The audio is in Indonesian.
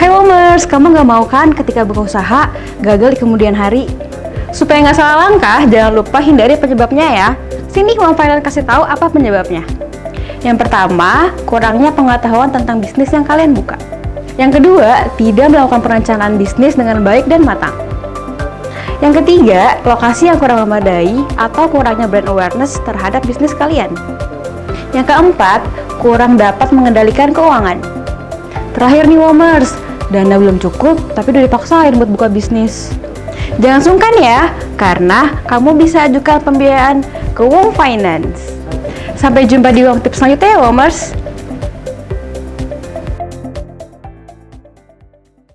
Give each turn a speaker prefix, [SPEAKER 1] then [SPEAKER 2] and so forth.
[SPEAKER 1] Hai Womers, kamu nggak mau kan ketika buka usaha gagal di kemudian hari? Supaya nggak salah langkah, jangan lupa hindari penyebabnya ya. Sini Wom Finance kasih tahu apa penyebabnya. Yang pertama, kurangnya pengetahuan tentang bisnis yang kalian buka. Yang kedua, tidak melakukan perencanaan bisnis dengan baik dan matang. Yang ketiga, lokasi yang kurang memadai atau kurangnya brand awareness terhadap bisnis kalian. Yang keempat, kurang dapat mengendalikan keuangan. Terakhir nih Womers, dana belum cukup tapi udah dipaksain buat buka bisnis. Jangan sungkan ya, karena kamu bisa ajukan pembiayaan ke Wong Finance. Sampai jumpa di Wong Tips selanjutnya ya Womers.